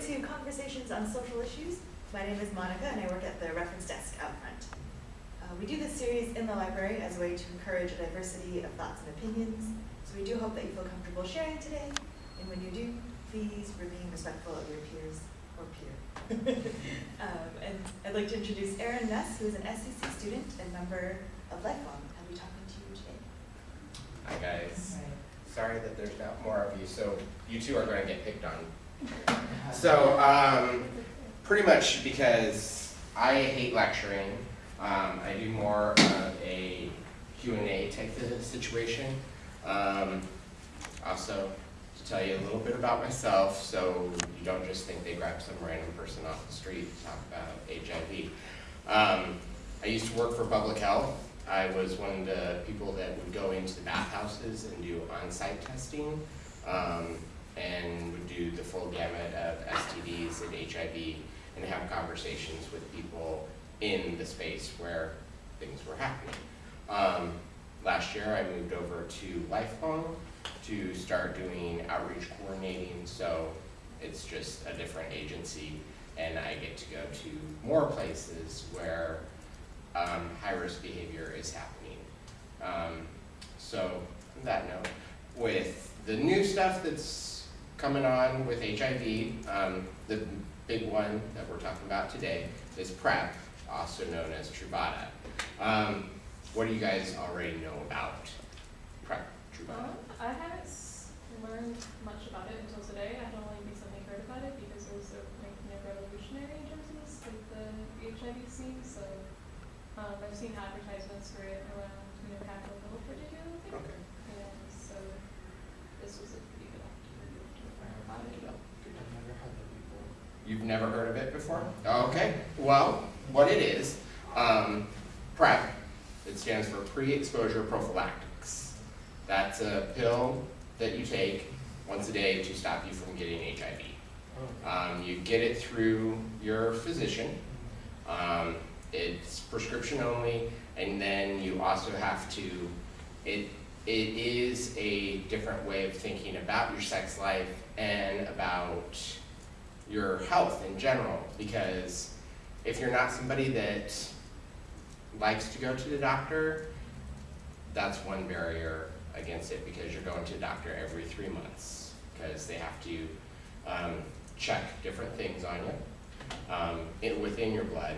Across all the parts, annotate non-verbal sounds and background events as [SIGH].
to conversations on social issues. My name is Monica and I work at the reference desk out front. Uh, we do this series in the library as a way to encourage a diversity of thoughts and opinions. So we do hope that you feel comfortable sharing today. And when you do, please remain respectful of your peers or peer. [LAUGHS] um, and I'd like to introduce Erin Ness, who is an SCC student and member of Lifelong. I'll be talking to you today. Hi guys. Sorry that there's not more of you, so you two are going to get picked on. So, um, pretty much because I hate lecturing, um, I do more of a Q&A type of situation. Um, also, to tell you a little bit about myself, so you don't just think they grabbed some random person off the street to talk about HIV. Um, I used to work for public health. I was one of the people that would go into the bathhouses and do on-site testing, um, and would do the full gamut of STDs and HIV, and have conversations with people in the space where things were happening. Um, last year, I moved over to Lifelong to start doing outreach coordinating, so it's just a different agency, and I get to go to more places where um, high-risk behavior is happening. Um, so, on that note, with the new stuff that's coming on with HIV, um, the big one that we're talking about today is PrEP, also known as Truvada. Um, what do you guys already know about PrEP, Truvada? Um, I haven't learned much about it until today. I had only recently heard about it because it was so like of revolutionary in terms of this, like the HIV scene. So um, I've seen advertisements for it around you know Capitol Hill particularly, Okay. and so this was a pretty good opportunity to learn about it. You've never heard of it before? Okay, well, what it is, um, PrEP, it stands for pre-exposure prophylactics. That's a pill that you take once a day to stop you from getting HIV. Um, you get it through your physician. Um, it's prescription only, and then you also have to, it, it is a different way of thinking about your sex life and about your health in general, because if you're not somebody that likes to go to the doctor, that's one barrier against it, because you're going to the doctor every three months, because they have to um, check different things on you, um, in, within your blood,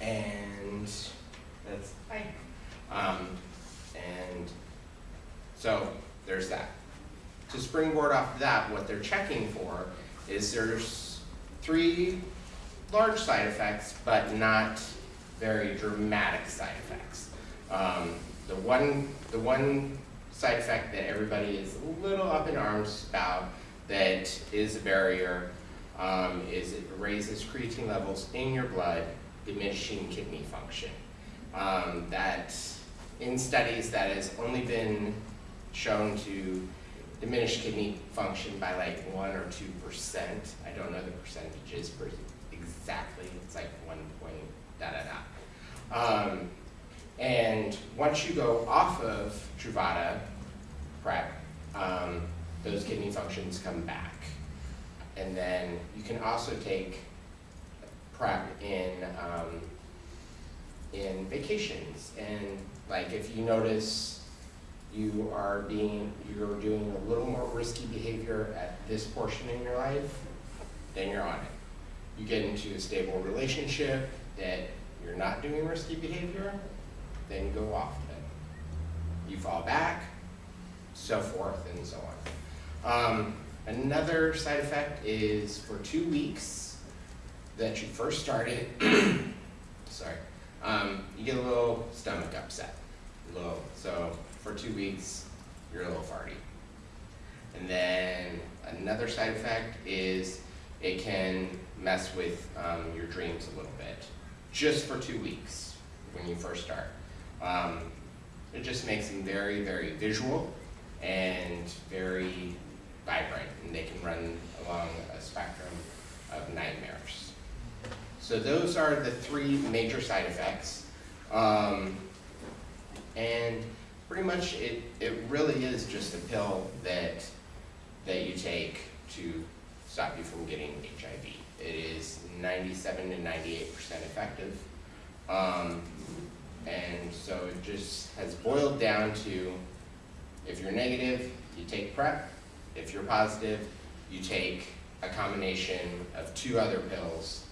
and that's, hi. Um, and so, there's that. To springboard off of that, what they're checking for is there's three large side effects, but not very dramatic side effects. Um, the one, the one side effect that everybody is a little up in arms about that is a barrier um, is it raises creatine levels in your blood, diminishing kidney function. Um, that in studies that has only been shown to diminish kidney function by like one or two percent. I don't know the percentages per exactly. It's like one point da da da. Um, and once you go off of Truvada PrEP, um, those kidney functions come back. And then you can also take PrEP in um, in vacations and like if you notice you are being, you're doing a little more risky behavior at this portion in your life, then you're on it. You get into a stable relationship that you're not doing risky behavior, then you go off of it. You fall back, so forth and so on. Um, another side effect is for two weeks that you first started, [COUGHS] sorry, um, you get a little stomach upset, a little, so for two weeks, you're a little farty. And then another side effect is it can mess with um, your dreams a little bit, just for two weeks when you first start. Um, it just makes them very, very visual and very vibrant, and they can run along a spectrum of nightmares. So those are the three major side effects. Um, and pretty much it, it really is just a pill that, that you take to stop you from getting HIV. It is ninety-seven to ninety-eight percent effective. Um, and so it just has boiled down to, if you're negative, you take PrEP. If you're positive, you take a combination of two other pills,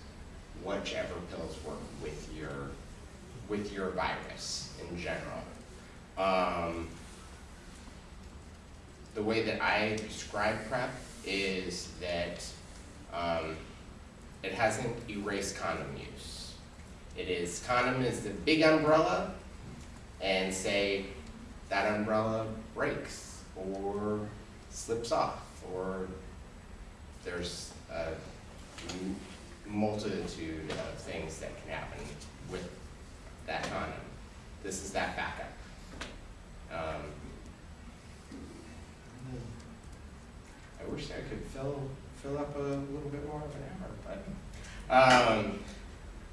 whichever pills work with your, with your virus in general. Um, the way that I describe PrEP is that um, it hasn't erased condom use. It is, condom is the big umbrella, and say that umbrella breaks or slips off, or there's a multitude of things that can happen with that condom. This is that backup. Um, I wish I could fill, fill up a little bit more of an hour, but, um,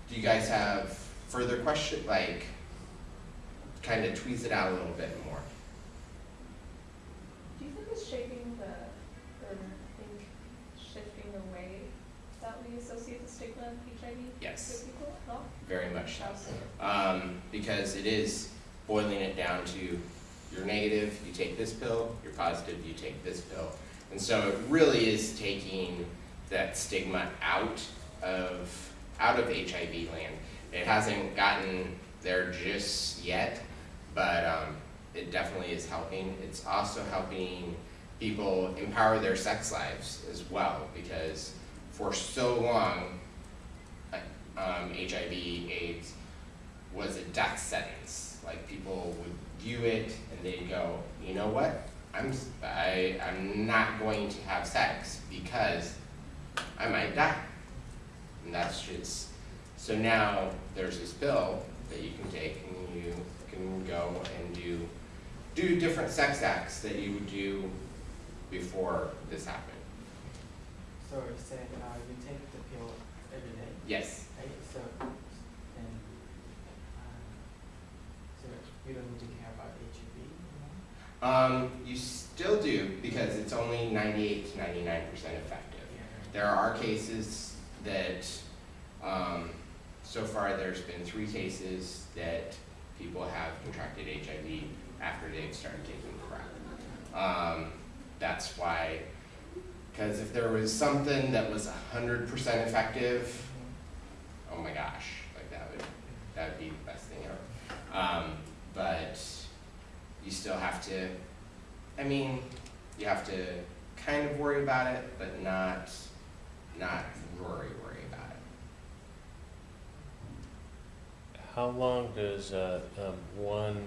do you guys have further question, like, kind of tweeze it out a little bit more? Do you think it's shaping the, or think shifting the way that we associate the stigma of HIV Yes. with people? Very much so. So? Um, because it is boiling it down to, you're negative, you take this pill, you're positive, you take this pill. And so it really is taking that stigma out of, out of HIV land. It hasn't gotten there just yet, but, um, it definitely is helping. It's also helping people empower their sex lives as well, because for so long, um, HIV, AIDS was a death sentence. Like people would view it and they'd go, you know what? I'm I am not going to have sex because I might die. And that's just so now there's this pill that you can take and you can go and do do different sex acts that you would do before this happened. So you said uh, you take the pill every day, Yes. right? So and uh, you don't need to care about HIV anymore. Um, you still do because it's only 98 to 99 percent effective. Yeah. There are cases that, um, so far there's been three cases that people have contracted HIV after they've started taking PrEP. Um, that's why, because if there was something that was 100 percent effective, oh my gosh, like that would, that would be the best thing ever. Um, but you still have to, I mean, you have to kind of worry about it, but not, not worry, worry about it. How long does uh, um, one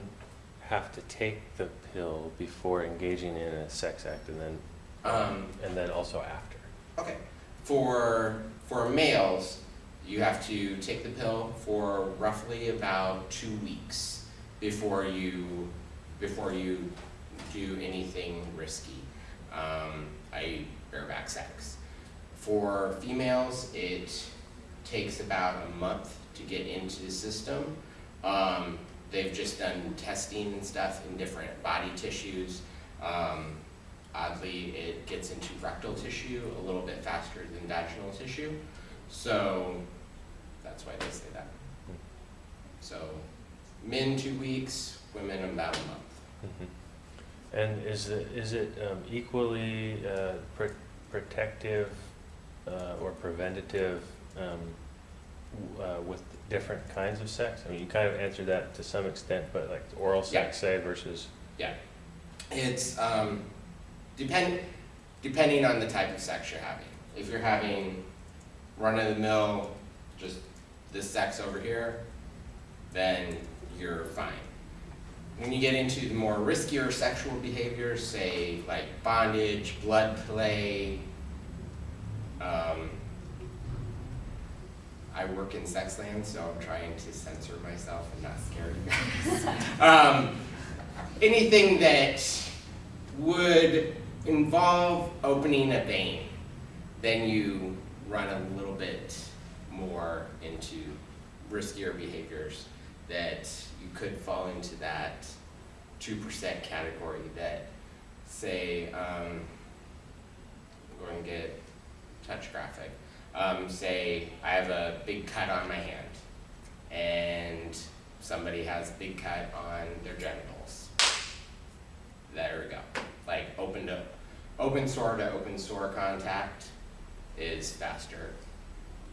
have to take the pill before engaging in a sex act, and then Um, and then also after? Okay, for, for males, you have to take the pill for roughly about two weeks before you, before you do anything risky, um, i.e. bareback sex. For females, it takes about a month to get into the system. Um, they've just done testing and stuff in different body tissues. Um, Oddly, it gets into rectal tissue a little bit faster than vaginal tissue, so that's why they say that. So, men two weeks, women about a month. Mhm. And is it is it um, equally uh, pr- protective uh, or preventative um, uh, with different kinds of sex? I mean, you kind of answered that to some extent, but like oral sex, say, versus Yeah. It's, um, depend, depending on the type of sex you're having. If you're having run-of-the-mill, just this sex over here, then you're fine. When you get into the more riskier sexual behaviors, say like bondage, blood play, um, I work in sex land, so I'm trying to censor myself and not scare you guys. [LAUGHS] um, anything that would involve opening a vein, then you run a little bit more into riskier behaviors that could fall into that two percent category that say, um, I'm going to get touch graphic. Um, say I have a big cut on my hand, and somebody has a big cut on their genitals. There we go. Like open to open sore to open sore contact is faster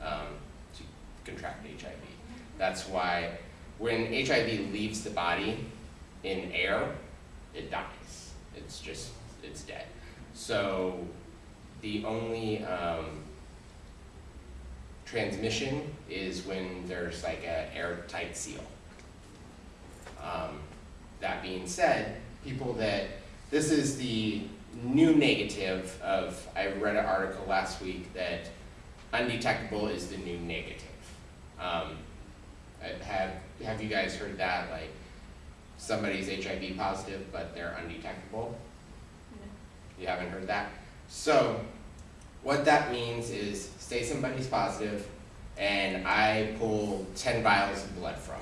um, to contract HIV. That's why when HIV leaves the body in air, it dies. It's just, it's dead. So the only um, transmission is when there's like an airtight seal. Um, that being said, people that, this is the new negative of, I read an article last week that undetectable is the new negative. Um, have, have you guys heard that, like, somebody's HIV positive, but they're undetectable? You haven't heard that? So, what that means is, say somebody's positive, and I pull ten vials of blood from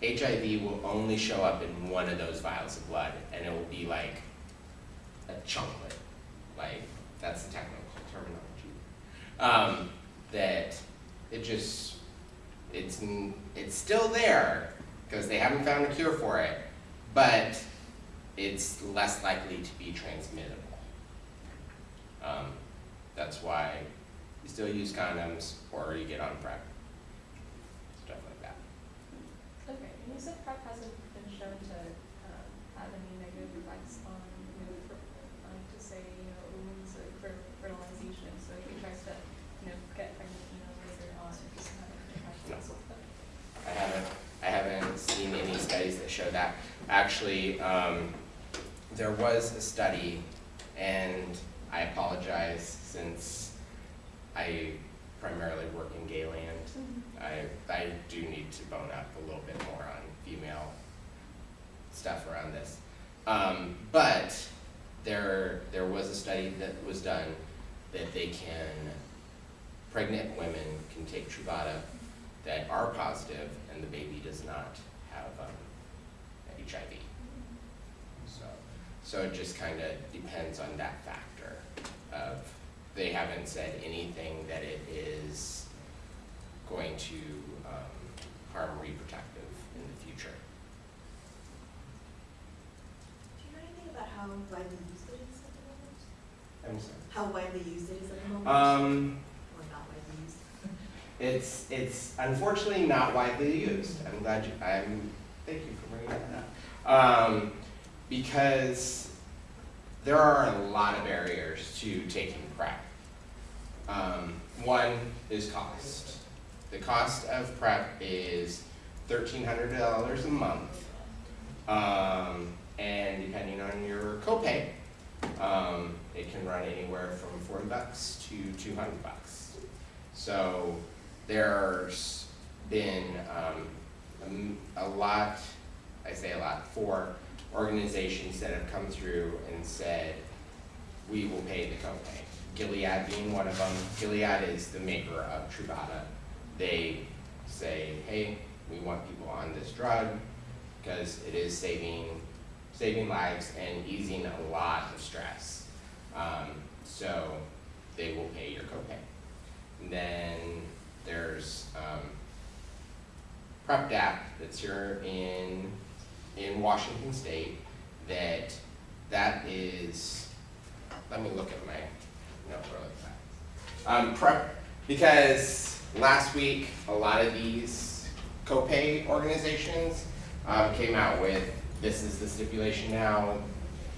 them. HIV will only show up in one of those vials of blood, and it will be like a chunklet. Like, that's the technical terminology. Um, that it just, it's, it's still there, because they haven't found a cure for it, but it's less likely to be transmittable. Um, that's why you still use condoms or you get on PrEP. Stuff like that. Okay, and you said PrEP hasn't been shown to um, have any negative effects on, you know, for, um, to say, you know, wounds or for fertilization. So if he tries to, you know, get pregnant, you know, later on, it doesn't have any effects. I haven't, I haven't seen any studies that show that. Actually, um, there was a study, and I apologize since I primarily work in gay land. I, I do need to bone up a little bit more on female stuff around this. Um, but there, there was a study that was done that they can, pregnant women can take Truvada that are positive and the baby does not HIV. So, so it just kind of depends on that factor of, they haven't said anything that it is going to um, harm reproductive in the future. Do you know anything about how widely used it is at the moment? I'm sorry. How widely used it is at the moment? Um, Or not widely used? It's, it's unfortunately not widely used. I'm glad you, I'm, thank you for bringing that up. Um, because there are a lot of barriers to taking PrEP. Um, one is cost. The cost of PrEP is thirteen hundred dollars a month. Um, and depending on your copay, um, it can run anywhere from forty bucks to two hundred bucks. So there's been um, a a lot, I say a lot, for organizations that have come through and said, we will pay the copay. Gilead being one of them. Gilead is the maker of Truvada. They say, hey, we want people on this drug because it is saving, saving lives and easing a lot of stress. Um, so they will pay your copay. And then there's um, PrEP DAP that's here in in Washington State. That that is. Let me look at my note really fast. Um, prep because last week a lot of these copay organizations um, came out with this is the stipulation now,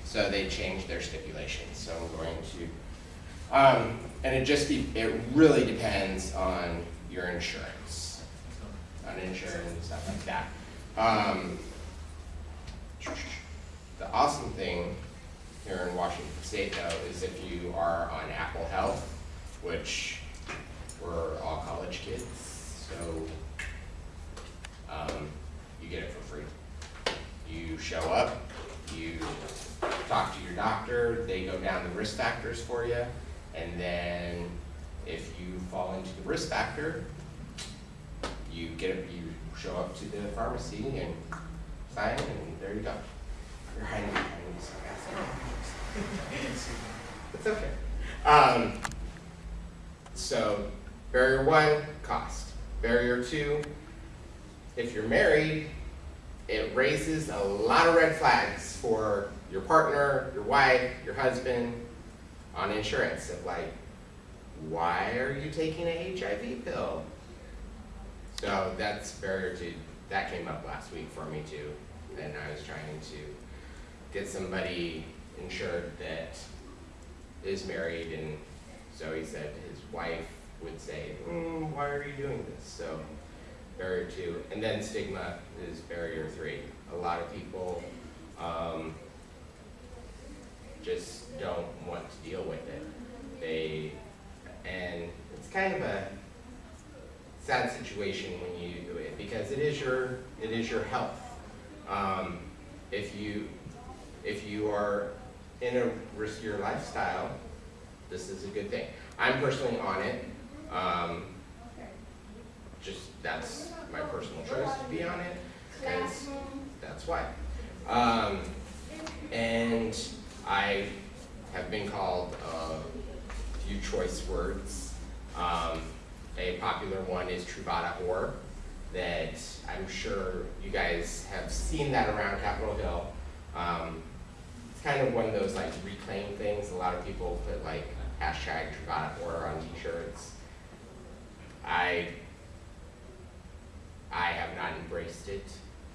so they changed their stipulations. So I'm going to um, and it just be, it really depends on your insurance, on insurance and stuff like that. Um, the awesome thing here in Washington State though is if you are on Apple Health, which we're all college kids, so um, you get it for free. You show up, you talk to your doctor, they go down the risk factors for you, and then if you fall into the risk factor, you get, you show up to the pharmacy and and there you go. You're hiding behind this. It's okay. Um, so barrier one, cost. Barrier two, if you're married, it raises a lot of red flags for your partner, your wife, your husband on insurance of like, why are you taking a HIV pill? So that's barrier two. That came up last week for me too. And I was trying to get somebody insured that is married and so he said his wife would say, mm, why are you doing this? So barrier two. And then stigma is barrier three. A lot of people um, just don't want to deal with it. They, and it's kind of a sad situation when you do it because it is your, it is your health. Um, if you, if you are in a riskier lifestyle, this is a good thing. I'm personally on it. Um, just that's my personal choice to be on it, because that's why. Um, and I have been called a few choice words. Um, a popular one is Truvada whore, that I'm sure you guys have seen that around Capitol Hill. Um, it's kind of one of those like reclaim things. A lot of people put like hashtag Truvada whore on t-shirts. I I have not embraced it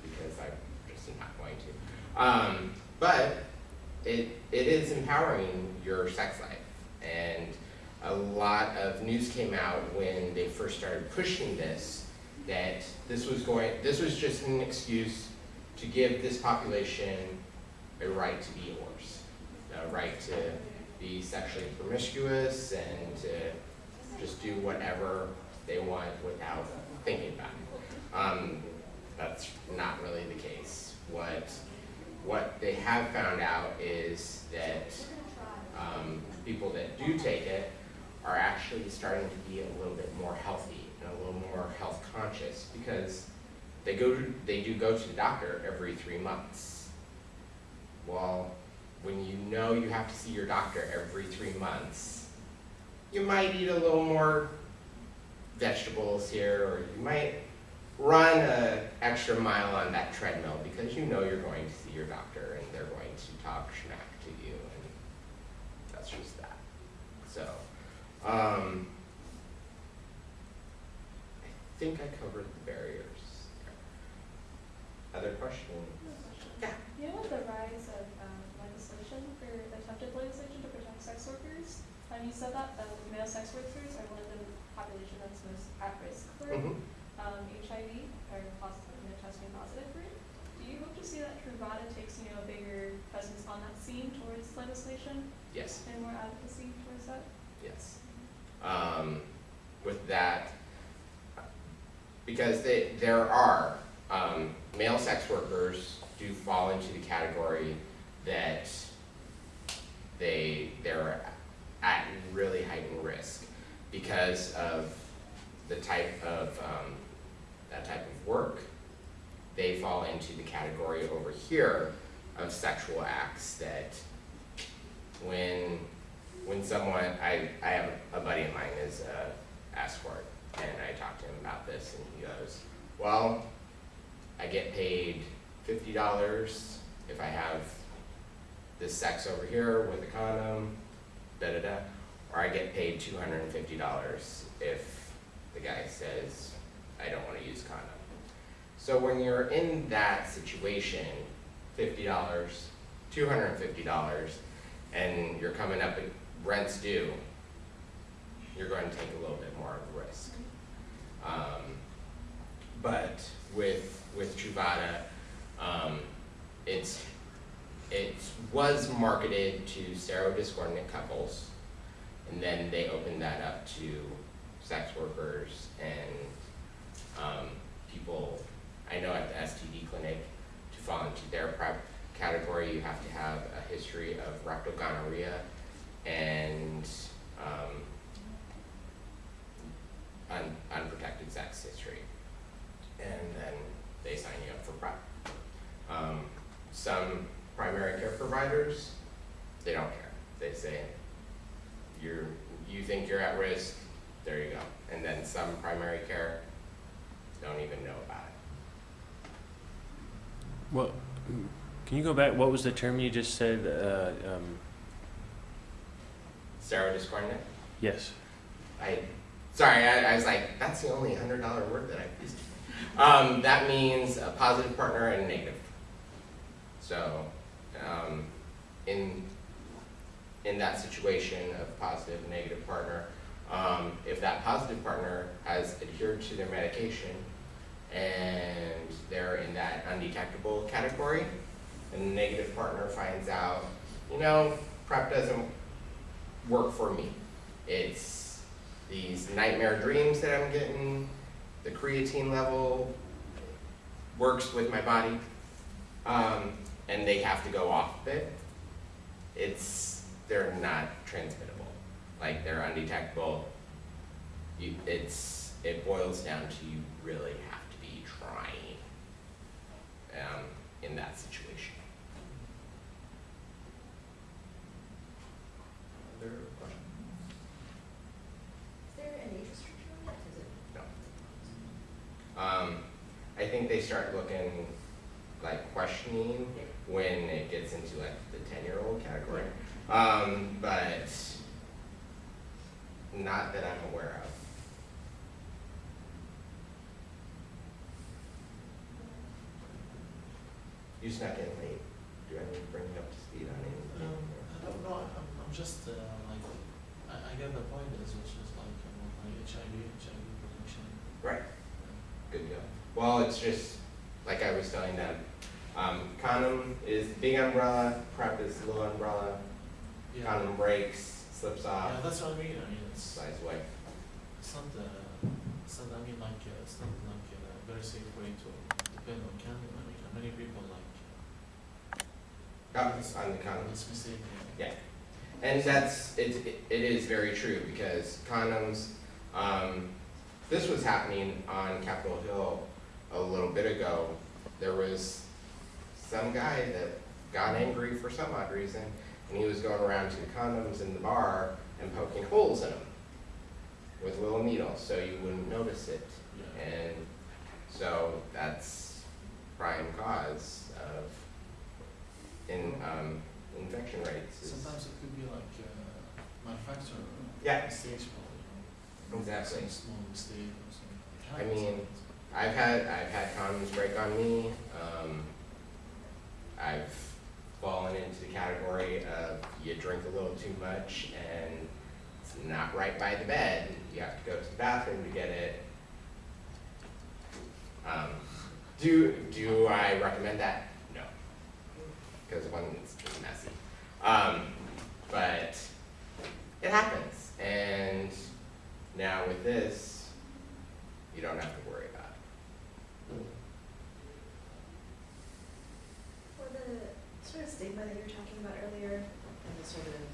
because I'm just not going to. Um, but it, it is empowering your sex life. And a lot of news came out when they first started pushing this, that this was going, this was just an excuse to give this population a right to be whores, a right to be sexually promiscuous and to just do whatever they want without thinking about it. Um, that's not really the case. What, what they have found out is that um, people that do take it are actually starting to be a little bit more healthy little more health conscious because they go to, they do go to the doctor every three months. Well, when you know you have to see your doctor every three months, you might eat a little more vegetables here, or you might run an extra mile on that treadmill because you know you're going to see your doctor and they're going to talk schmack to you, and that's just that. So, um, think I covered the barriers. Other questions? Yeah. You know, the rise of um, legislation or attempted legislation to protect sex workers, um, you said that male sex workers are one of the population that's most at risk for Mhm. um, HIV or positive, you know, testing positive for it. Do you hope to see that Truvada takes, you know, a bigger presence on that scene towards legislation Yes. and more advocacy towards that? Yes. Um, with that, because they, there are, um, male sex workers do fall into the category that they, they're at really heightened risk because of the type of, um, that type of work. They fall into the category over here of sexual acts that when when someone, I, I have a buddy of mine is a escort, and I talked to him about this, and he goes, well, I get paid fifty dollars if I have this sex over here with a condom, da-da-da, or I get paid two hundred and fifty dollars if the guy says, I don't wanna use condom. So when you're in that situation, fifty dollars, two hundred and fifty dollars, and you're coming up, with rent's due, you're going to take a little bit more of a risk. Um, but with, with Truvada, um, it's, it was marketed to serodiscordant couples, and then they opened that up to sex workers and, um, people, I know at the STD clinic, to fall into their prep category, you have to have a history of rectal gonorrhea and, um, un- unprotected sex history. And then they sign you up for PrEP. Um, some primary care providers, they don't care. They say, you're, you think you're at risk, there you go. And then some primary care don't even know about it. Well, can you go back, what was the term you just said? Uh, um, Steroid Yes. I, sorry, I, I was like, that's the only hundred dollar word that I've used. Um, that means a positive partner and a negative. So, um, in, in that situation of positive, and negative partner, um, if that positive partner has adhered to their medication and they're in that undetectable category, and the negative partner finds out, you know, PrEP doesn't work for me. It's these nightmare dreams that I'm getting, the creatine level works with my body, um, and they have to go off of it. It's, they're not transmittable, like they're undetectable. You, it's, it boils down to you really have to be trying, um, in that situation. Other question? Is there an age restriction on that? Is it? No. Um, I think they start looking, like questioning when it gets into like the ten-year-old category. Um, but not that I'm aware of. You snuck in late. Do I need to bring you up to speed on anything? Um, I don't know, I'm, I'm just, uh, like, I, I get the point, it's just like, um, like HIV, HIV prevention. Right. Good go. Well, it's just, like I was telling them, um, condom is big umbrella, PrEP is little umbrella, Yeah, condom breaks, slips off. yeah, that's what I mean, I mean, it's, slides away. it's not, uh, it's not, I mean, like, uh, it's not like a very safe way to depend on condom, I mean, uh, many people like, Oh, it's on the condom. it's mistake, Yeah. And that's, it, it it is very true because condoms, um, this was happening on Capitol Hill a little bit ago. There was some guy that got angry for some odd reason and he was going around to the condoms in the bar and poking holes in them with little needles so you wouldn't notice it. And so that's prime cause of in, um, infection rates. Sometimes it could be like, uh, manufacturer Yeah. mistakes probably, you know, Exactly. some small mistake or something. It I mean. I've had, I've had condoms break on me, um, I've fallen into the category of you drink a little too much and it's not right by the bed, you have to go to the bathroom to get it. Um, do, do I recommend that? No. Cause one, it's just messy. Um, but it happens, and now with this, you don't have to worry about it. For the sort of stigma that you were talking about earlier, and the sort of,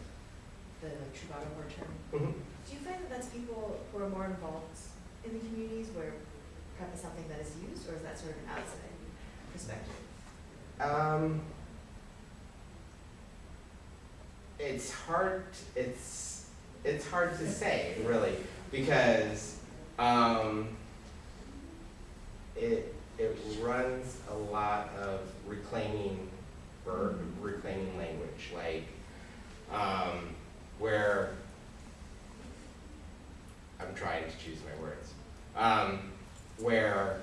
the like Truvada word term, do you find that that's people who are more involved in the communities where PrEP is something that is used, or is that sort of an outside perspective? Um, it's hard. It's it's hard to say, really, because um, it it runs a lot of reclaiming or reclaiming language, like um, where I'm trying to choose my words. Um, where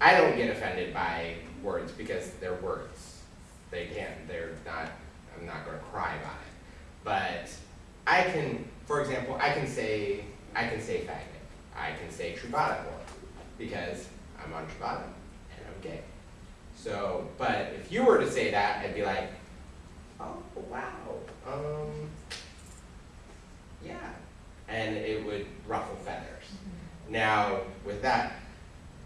I don't get offended by words because they're words. They can't, they're not, I'm not gonna cry about it. But I can, for example, I can say, I can say faggot. I can say Truvada whore because I'm on Truvada and I'm gay. So, but if you were to say that, I'd be like, oh, wow, um, yeah. And it would ruffle feathers. Now, with that,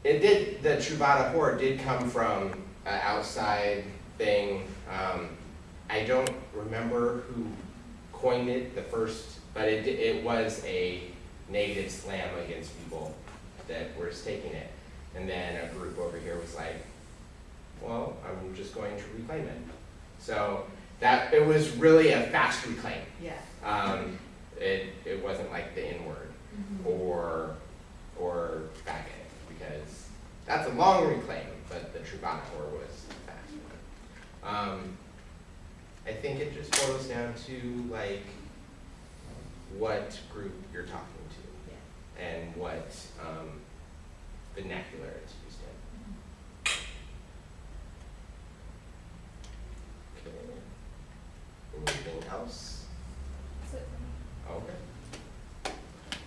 it did, the Truvada whore did come from an outside thing. Um, I don't remember who coined it the first, but it, it was a negative slam against people that were taking it. And then a group over here was like, well, I'm just going to reclaim it. So that, it was really a fast reclaim. Yeah. Um, it, it wasn't like the N word or, or back end because that's a long reclaim, but the Truvada whore was fast one. Um, I think it just boils down to like what group you're talking. And what um, vernacular it's used in. Okay. Anything else? That's it for me. Okay.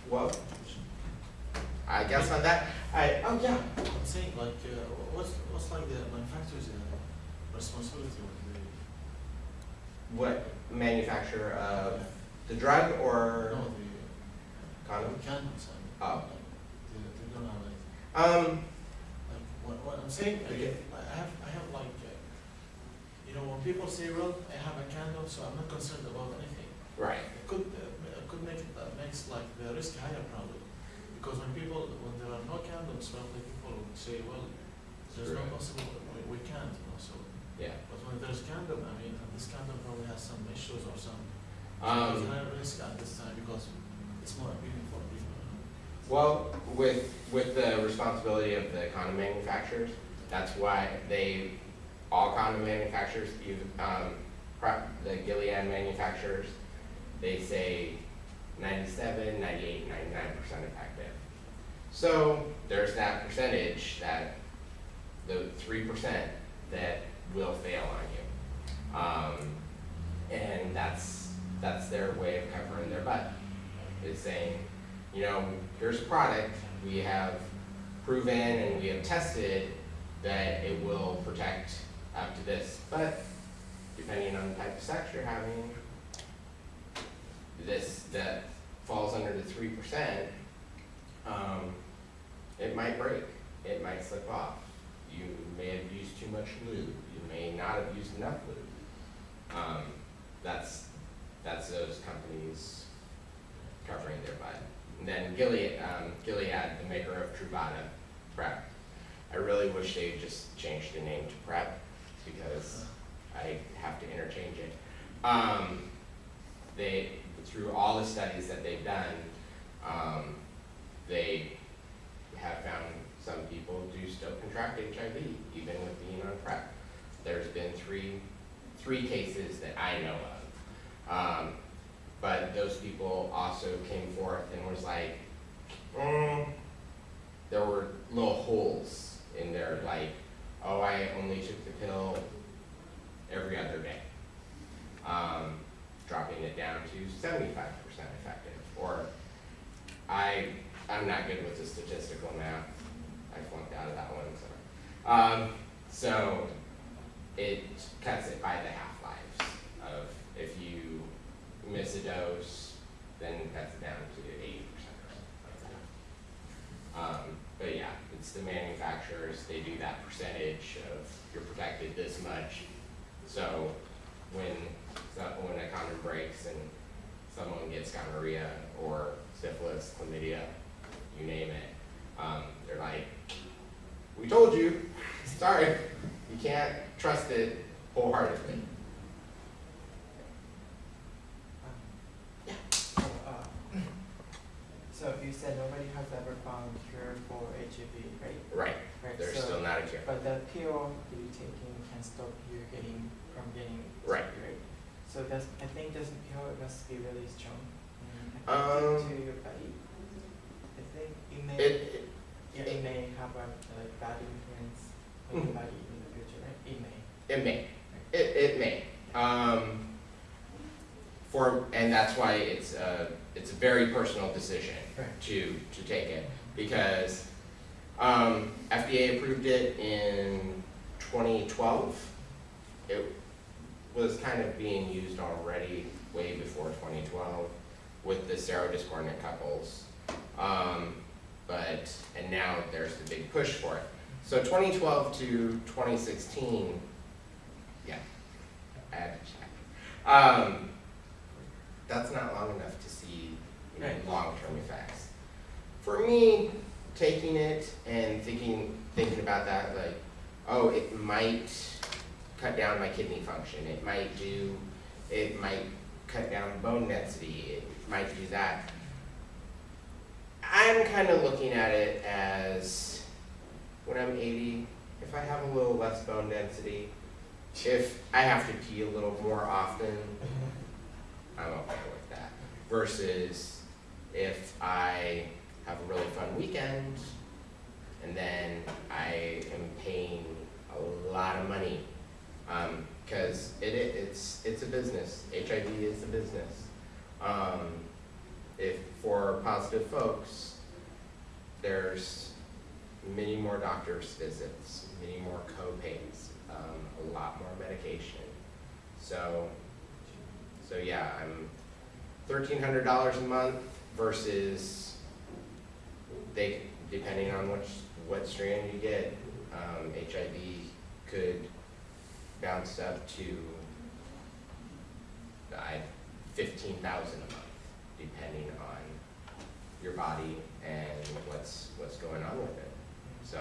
Well, I guess on that, I, oh yeah, I'm saying like, uh, what's, what's like the manufacturer's uh, responsibility when they, what manufacturer of the drug or no, the condom? condoms, I mean. Oh. like, They, they don't have anything. Um, Like, what, what I'm saying, Okay. like, I have, I have like, uh, you know, when people say, well, I have a candle, so I'm not concerned about anything. right, It could, uh, it could make, it uh, makes like the risk higher probably. Because when people, when there are no condoms, probably people would say, well, there's no possible, we, we can't, you know, so. yeah. But when there's candle, I mean, and this candle probably has some issues or some, Um, there's higher risk at this time because it's more appealing for people. you know. Well, with, with the responsibility of the condom manufacturers, that's why they, all condom manufacturers, um, the Gilead manufacturers, they say 97, 98, 99 percent effective. So there's that percentage, that, the three percent that will fail on you. Um, and that's, that's their way of covering their butt, is saying, you know, here's a product, we have proven and we have tested that it will protect up to this, but depending on the type of sex you're having, this, that falls under the three percent, um, it might break, it might slip off. You may have used too much lube, you may not have used enough lube. Um, that's, that's those companies covering their butt. And then Gilead, um, Gilead, the maker of Truvada Prep. I really wish they'd just changed the name to Prep because I have to interchange it. Um, they, through all the studies that they've done, um, they have found some people do still contract HIV even with being on PrEP. There's been three, three cases that I know of. Um, but those people also came forth and was like, mm, there were little holes in their like, oh, I only took the pill every other day. Um, dropping it down to seventy-five percent effective, or I, I'm not good with the statistical math. I flunked out of that one, so. Um, so it cuts it by the half-lives of if you miss a dose, then it cuts it down to eighty percent or something like that. Um, but yeah, it's the manufacturers, they do that percentage of you're protected this much. So when, so when a condom breaks and someone gets gonorrhea or syphilis, chlamydia, you name it, um, they're like, we told you, sorry, you can't trust it wholeheartedly. Um, So, uh, so you said nobody has ever found cure for HIV, right? Right, Right. there's so- still not a cure. But the pill you're taking can stop you getting from getting Right. sick, right? So that's I think this pill must be really strong and Um, effective to your body. I think it may It, it, yeah, it may have a like bad influence on Mhm. your body in the future, right? It may. It may. It, it may. Um, for, and that's why it's a, it's a very personal decision Right. to, to take it. Because, um, FDA approved it in twenty twelve. It was kind of being used already way before twenty twelve with the serodiscordant couples. Um, but, and now there's the big push for it. So twenty twelve to twenty sixteen, yeah, I had to check. Um, that's not long enough to see, you know, long-term effects. For me, taking it and thinking, thinking about that, like, oh, it might cut down my kidney function, it might do, it might cut down bone density, it might do that. I'm kind of looking at it as when I'm eighty, if I have a little less bone density, if I have to pee a little more often, I'm okay with that. Versus if I have a really fun weekend and then I am paying a lot of money. Um, cause it, it, it's, it's a business, HIV is a business. Um, if, for positive folks, there's many more doctor's visits, many more co-pays, um, a lot more medication. So, so yeah, I'm thirteen hundred dollars a month versus they, depending on which, what strand you get, um, HIV could bounce up to I, fifteen thousand a month, depending on your body and what's, what's going on with it. So,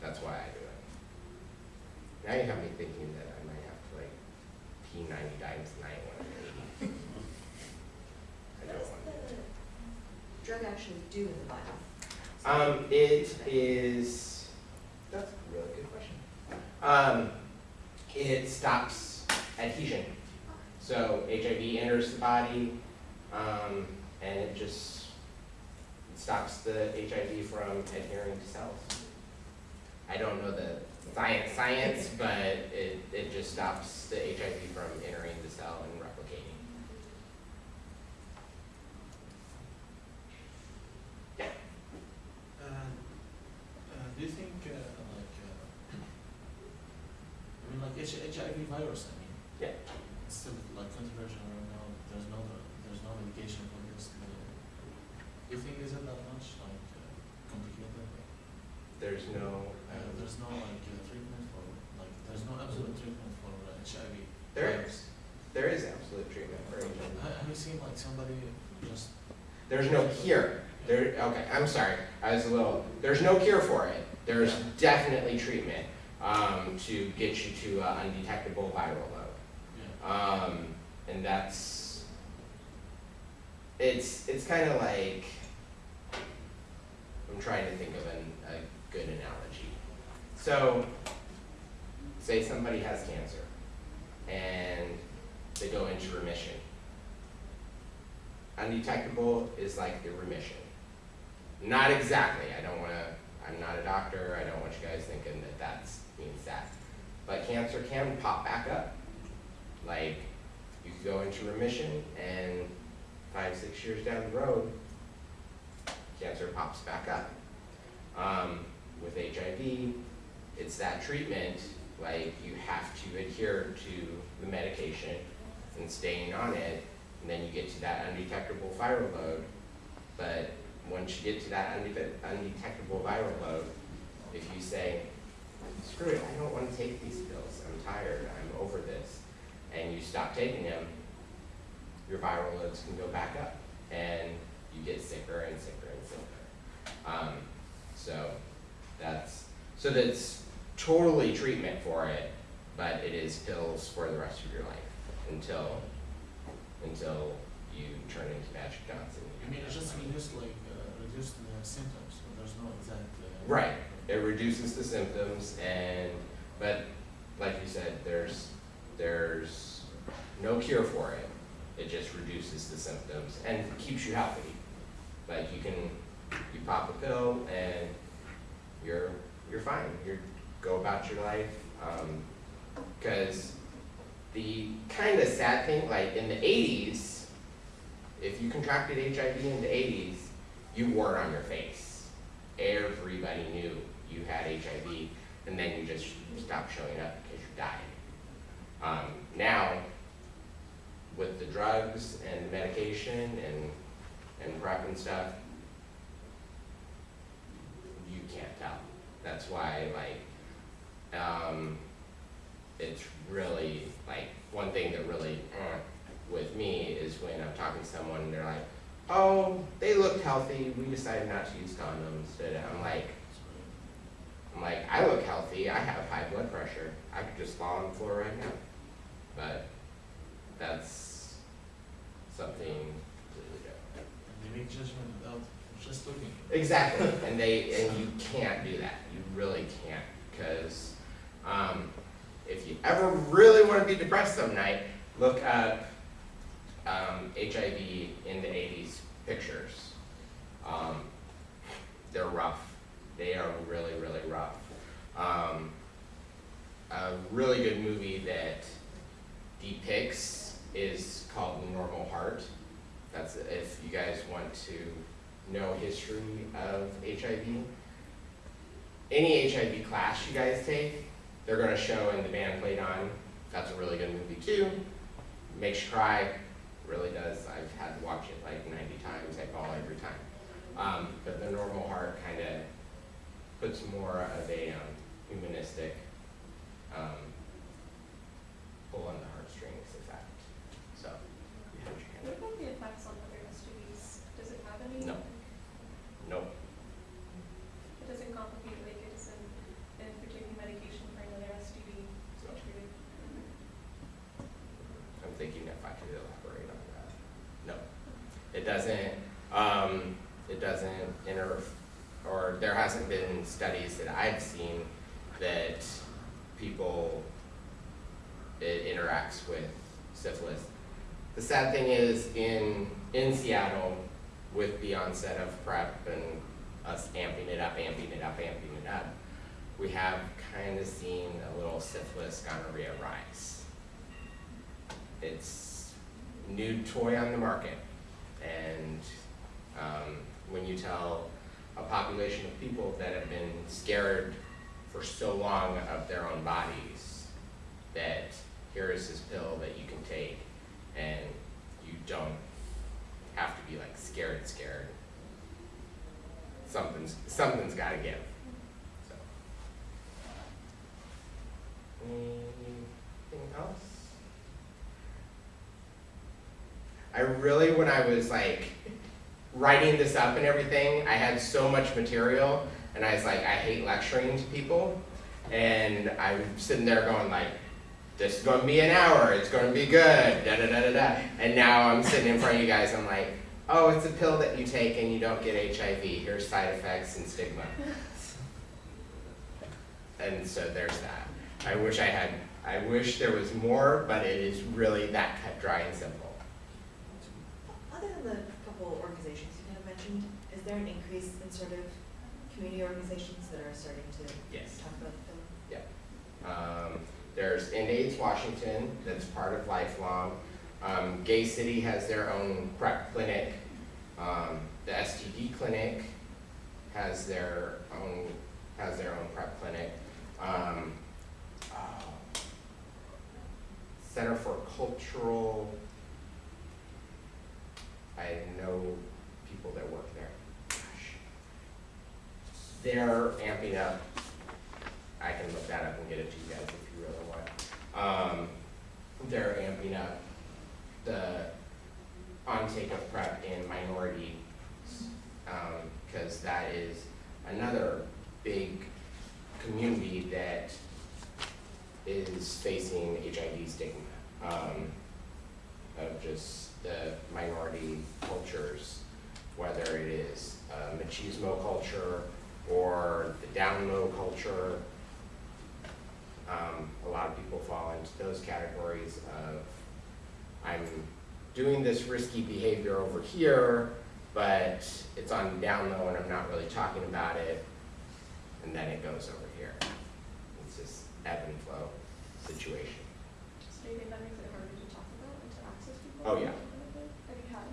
that's why I do it. Now you have me thinking that I might have to like pee ninety times a night I'm eighty. I What don't does want to. the drug actually do in the body? Um, it is, that's a really good question. Um, it stops adhesion. So HIV enters the body, um, and it just stops the HIV from adhering to cells. I don't know the science, science, but it, it just stops the HIV from entering the cell. And, uh, do you think, uh, like, uh, I mean, like H- HIV virus, I mean. Yeah. It's still like controversial right now, there's no, there's no medication for this, uh, you think is it that much, like, uh, complicated? There's no, Uh, um, there's no like uh, treatment for, like, there's no absolute treatment for uh, HIV. There virus. there is absolute treatment for HIV. Ha- Have you seen like somebody just, There's no cure. There, okay, I'm sorry, I was a little, there's no cure for it. There's Yeah. definitely treatment, um, to get you to uh, undetectable viral load. yeah, Um, and that's, it's, it's kind of like, I'm trying to think of an, a good analogy. So, say somebody has cancer and they go into remission. Undetectable is like the remission. Not exactly, I don't wanna, I'm not a doctor, I don't want you guys thinking that that's, means that. But cancer can pop back up. Like, you could go into remission and five, six years down the road, cancer pops back up. Um, with HIV, it's that treatment, like you have to adhere to the medication and staying on it, and then you get to that undetectable viral load. But once you get to that undetectable viral load, if you say, screw it, I don't wanna take these pills, I'm tired, I'm over this, and you stop taking them, your viral loads can go back up, and you get sicker and sicker and sicker. Um, so, that's, so that's totally treatment for it, but it is pills for the rest of your life, until, until you turn into Magic Johnson. I mean, it's just reduce like, uh, reduce the symptoms, so there's no exact. uh, Right, it reduces the symptoms and, but like you said, there's, there's no cure for it. It just reduces the symptoms and keeps you healthy. Like you can, you pop a pill and you're, you're fine, you're, go about your life. Um, cause the kind of sad thing, like in the eighties, if you contracted HIV in the eighties, you wore it on your face everybody knew you had HIV, and then you just stopped showing up because you died. Um, now, with the drugs and medication and, and PrEP and stuff, you can't tell. That's why, like, um, it's really, like, one thing that really, uh, with me is when I'm talking to someone and they're like, oh, they looked healthy, we decided not to use condoms, but I'm like, I'm like, I look healthy, I have high blood pressure, I could just fall on the floor right now. But that's something completely different. And they make judgment without just looking. Exactly, and they, and you can't do that, you really can't, because, um, if you ever really wanna be depressed some night, look up, um, HIV in the eighties pictures. Um, they're rough, they are really, really rough. Um, a really good movie that depicts is called Normal Heart. That's if you guys want to know history of HIV. Any HIV class you guys take, they're gonna show and the band played on. That's a really good movie too. Makes you cry, really does. I've had to watch it like ninety times, I bawl every time. Um, but the normal heart kinda puts more of a um, humanistic um, pull on the heartstrings effect. So, you put your hand What about the effects on other STDs? Does it have any? No. Nope. It doesn't complicate like it's in, if you're taking medication for another STD, not treated. I'm thinking if I could elaborate on that. No, it doesn't, um, it doesn't inter, or there hasn't been studies that I've seen that people, it interacts with syphilis. The sad thing is, in, in Seattle, with the onset of PrEP and us amping it up, amping it up, amping it up, we have kind of seen a little syphilis gonorrhea rise it's new toy on the market. And um, when you tell a population of people that have been scared for so long of their own bodies, that here is this pill that you can take and you don't have to be like scared, scared. Something's, something's gotta give, so. Anything else? I really, when I was like writing this up and everything, I had so much material, and I was like, I hate lecturing to people, and I'm sitting there going like, this is gonna be an hour, it's gonna be good, da da da da da, and now I'm sitting in front of you guys, I'm like, oh, it's a pill that you take and you don't get HIV, here's side effects and stigma. And so there's that. I wish I had, I wish there was more, but it is really that cut dry and simple. Other than the couple organizations you kind of mentioned, is there an increase in sort of community organizations that are starting to Yes. talk about the film? Um, there's End AIDS Washington, that's part of Lifelong. Um, Gay City has their own PrEP clinic. Um, the STD clinic has their own, has their own PrEP clinic. Um, oh, Center for Cultural, I know people that work there. They're amping up I can look that up and get it to you guys if you really want. Um, they're amping up the on-take of PrEP in minorities, um, cause that is another big community that is facing HIV stigma. Um, of just the minority cultures, whether it is uh, machismo culture or the down low culture, um, a lot of people fall into those categories of, I'm doing this risky behavior over here, but it's on down low and I'm not really talking about it, and then it goes over here. It's this ebb and flow situation. So you think that makes it harder to talk about and to access people? Oh, yeah. Have you had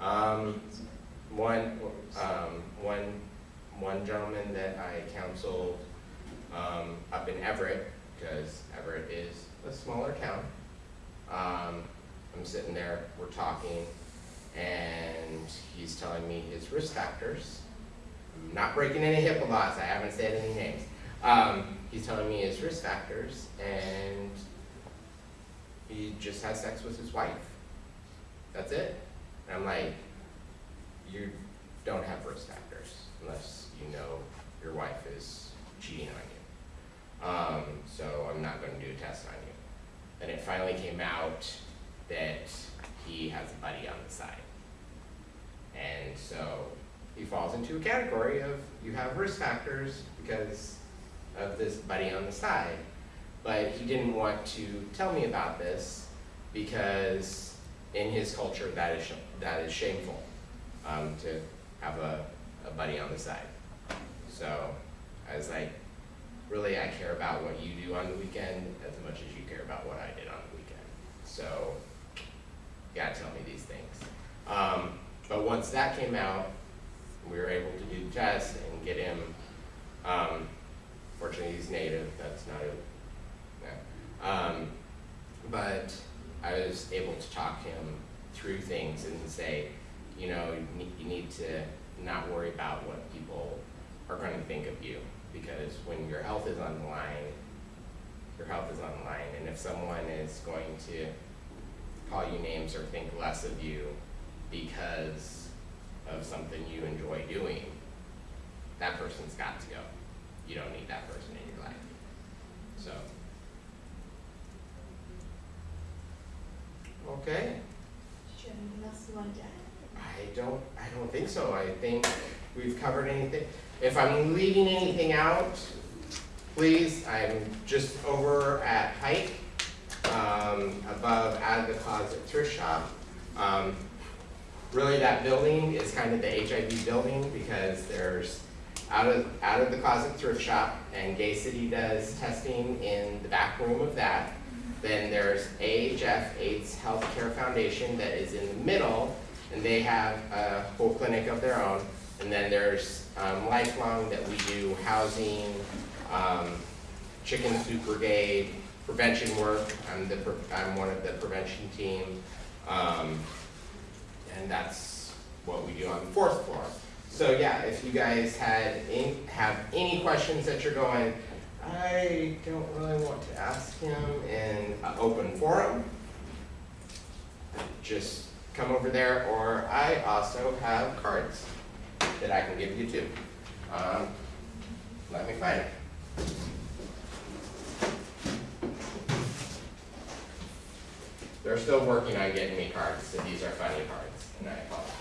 any? Um, one, um, one, one gentleman that I counseled, um, up in Everett, because Everett is a smaller town. Um, I'm sitting there, we're talking, and he's telling me his risk factors. I'm not breaking any HIPAA laws, I haven't said any names. Um, he's telling me his risk factors, and he just has sex with his wife. That's it. And I'm like, you don't have risk factors unless you know your wife is cheating on you. Um, so I'm not gonna do a test on you. Then it finally came out that he has a buddy on the side. And so he falls into a category of you have risk factors because of this buddy on the side. But he didn't want to tell me about this because in his culture that is that is shameful um, to have a, a buddy on the side. So I was like, really, I care about what you do on the weekend as much as you care about what I did on the weekend. So you gotta tell me these things. Um, but once that came out, we were able to do the test and get him, um, fortunately he's native, that's not a. Um, but I was able to talk him through things and say, you know, you need to not worry about what people are gonna think of you. Because when your health is on the line, your health is on the line, and if someone is going to call you names or think less of you because of something you enjoy doing, that person's got to go. You don't need that person in your life. So. Okay, Did you have anything else you wanted to add? I don't, I don't think so. I think we've covered anything. If I'm leaving anything out, please, I'm just over at Pike, um, above out of the closet thrift shop. Um, really that building is kind of the HIV building because there's out of, out of the closet thrift shop and Gay City does testing in the back room of that. Then there's AHF, AIDS Healthcare Foundation that is in the middle and they have a whole clinic of their own. And then there's um, Lifelong that we do housing, um, Chicken Soup Brigade, prevention work. I'm the, I'm one of the prevention team. Um, and that's what we do on the fourth floor. So yeah, if you guys had any, have any questions that you're going, I don't really want to ask him in an open forum, just come over there, or I also have cards that I can give you too. Um, let me find it. They're still working on getting me cards, so these are funny cards, and I apologize.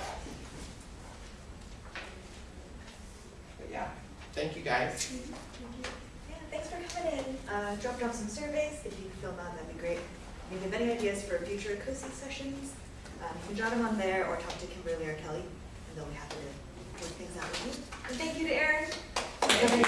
But yeah, thank you guys. Yeah, thanks for coming in. Uh, off some surveys. If you could fill them out, that'd be great. If you have any ideas for future COSI sessions, um, you can jot them on there or talk to Kimberly or Kelly, and they'll be happy to work things out with you. And thank you to Erin. Thank you